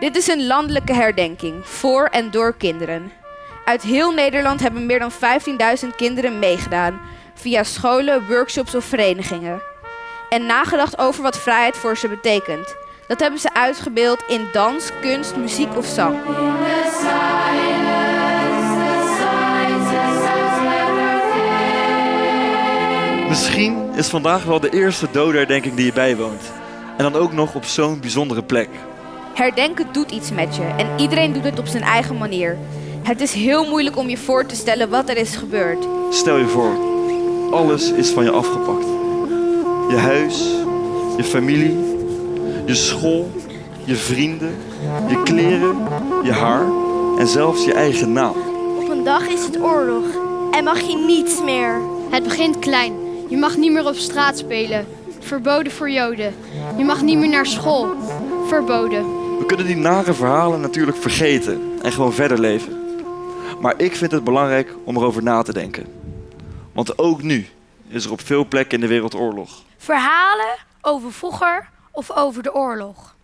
Dit is een landelijke herdenking voor en door kinderen. Uit heel Nederland hebben meer dan 15.000 kinderen meegedaan via scholen, workshops of verenigingen. En nagedacht over wat vrijheid voor ze betekent. Dat hebben ze uitgebeeld in dans, kunst, muziek of zang. Misschien is vandaag wel de eerste dodenherdenking die je bijwoont. En dan ook nog op zo'n bijzondere plek. Herdenken doet iets met je en iedereen doet het op zijn eigen manier. Het is heel moeilijk om je voor te stellen wat er is gebeurd. Stel je voor, alles is van je afgepakt. Je huis, je familie, je school, je vrienden, je kleren, je haar en zelfs je eigen naam. Op een dag is het oorlog en mag je niets meer. Het begint klein. Je mag niet meer op straat spelen. Verboden voor Joden. Je mag niet meer naar school. Verboden. We kunnen die nare verhalen natuurlijk vergeten en gewoon verder leven. Maar ik vind het belangrijk om erover na te denken. Want ook nu is er op veel plekken in de wereld oorlog. Verhalen over vroeger of over de oorlog.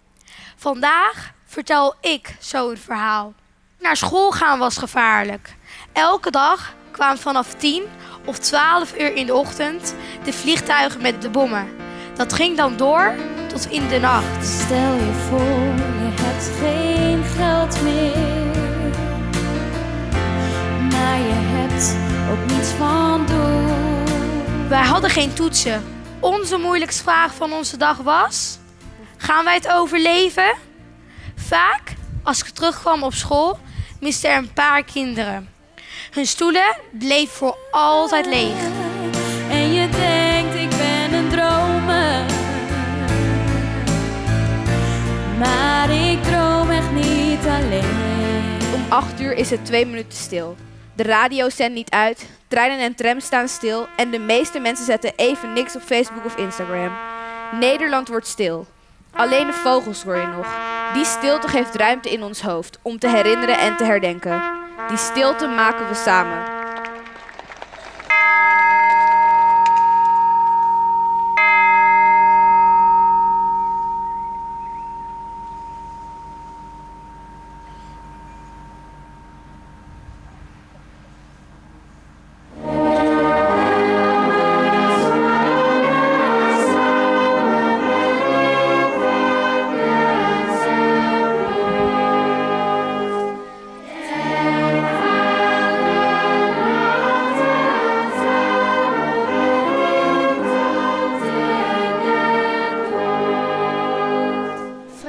Vandaag vertel ik zo een verhaal. Naar school gaan was gevaarlijk. Elke dag kwamen vanaf 10 of 12 uur in de ochtend de vliegtuigen met de bommen. Dat ging dan door tot in de nacht. Stel je voor, je hebt geen geld meer. Maar je hebt ook niets van doen. Wij hadden geen toetsen. Onze moeilijkste vraag van onze dag was: gaan wij het overleven? Vaak, als ik terugkwam op school, misten er een paar kinderen. Hun stoelen bleven voor altijd leeg. 8 uur is het twee minuten stil. De radio zendt niet uit, treinen en trams staan stil en de meeste mensen zetten even niks op Facebook of Instagram. Nederland wordt stil. Alleen de vogels hoor je nog. Die stilte geeft ruimte in ons hoofd om te herinneren en te herdenken. Die stilte maken we samen.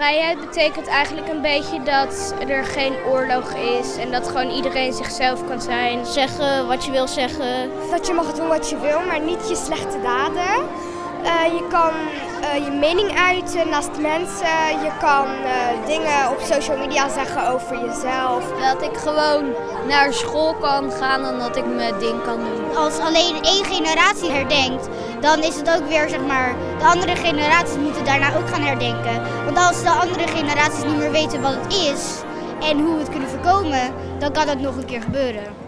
Vrijheid betekent eigenlijk een beetje dat er geen oorlog is en dat gewoon iedereen zichzelf kan zijn. Zeggen wat je wil zeggen. Dat je mag doen wat je wil, maar niet je slechte daden. Eh, je kan eh, je mening uiten naast mensen. Je kan eh, dingen op social media zeggen over jezelf. Dat ik gewoon naar school kan gaan en dat ik mijn ding kan doen. Als alleen één generatie herdenkt, dan is het ook weer zeg maar, de andere generaties moeten daarna ook gaan herdenken. Want als de andere generaties niet meer weten wat het is en hoe we het kunnen voorkomen, dan kan het nog een keer gebeuren.